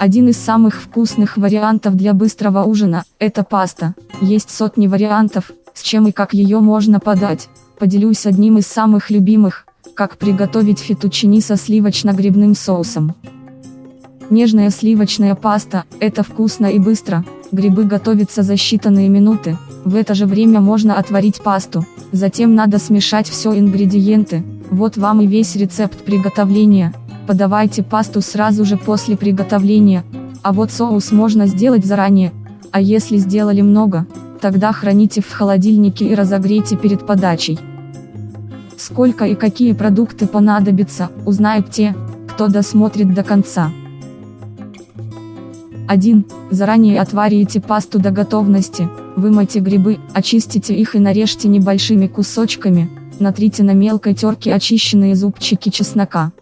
Один из самых вкусных вариантов для быстрого ужина – это паста. Есть сотни вариантов, с чем и как ее можно подать. Поделюсь одним из самых любимых, как приготовить фетучини со сливочно-грибным соусом. Нежная сливочная паста – это вкусно и быстро, грибы готовятся за считанные минуты, в это же время можно отварить пасту, затем надо смешать все ингредиенты, вот вам и весь рецепт приготовления, подавайте пасту сразу же после приготовления, а вот соус можно сделать заранее, а если сделали много, тогда храните в холодильнике и разогрейте перед подачей. Сколько и какие продукты понадобятся, узнают те, кто досмотрит до конца. 1. Заранее отварите пасту до готовности, вымойте грибы, очистите их и нарежьте небольшими кусочками, натрите на мелкой терке очищенные зубчики чеснока.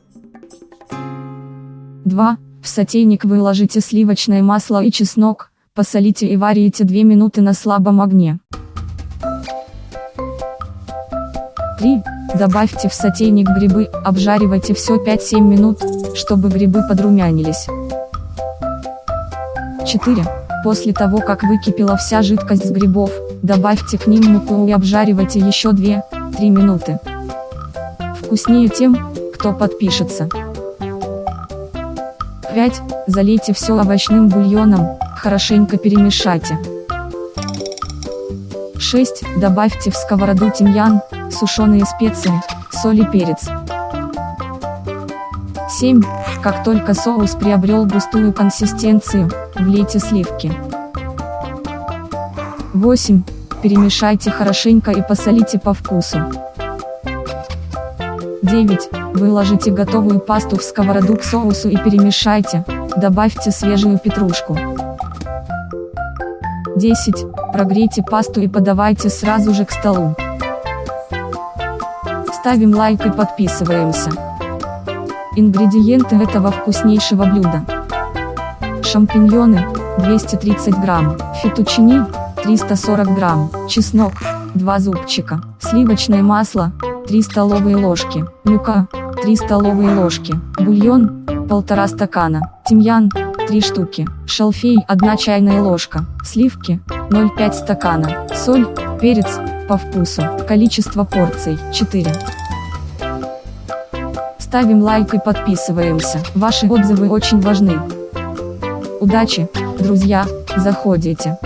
2. В сотейник выложите сливочное масло и чеснок, посолите и варите 2 минуты на слабом огне. 3. Добавьте в сотейник грибы, обжаривайте все 5-7 минут, чтобы грибы подрумянились. 4. После того как выкипела вся жидкость с грибов, добавьте к ним муку и обжаривайте еще 2-3 минуты. Вкуснее тем, кто подпишется. 5. Залейте все овощным бульоном, хорошенько перемешайте. 6. Добавьте в сковороду тимьян, сушеные специи, соль и перец. 7. Как только соус приобрел густую консистенцию, влейте сливки. 8. Перемешайте хорошенько и посолите по вкусу. 9. Выложите готовую пасту в сковороду к соусу и перемешайте, добавьте свежую петрушку. 10. Прогрейте пасту и подавайте сразу же к столу. Ставим лайк и подписываемся. Ингредиенты этого вкуснейшего блюда. Шампиньоны, 230 грамм, фетучини, 340 грамм, чеснок, 2 зубчика, сливочное масло, 3 столовые ложки, мука, 3 столовые ложки, бульон, 1,5 стакана, тимьян, 3 штуки, шалфей 1 чайная ложка, сливки, 0,5 стакана, соль, перец, по вкусу, количество порций, 4. Ставим лайк и подписываемся. Ваши отзывы очень важны. Удачи, друзья, заходите.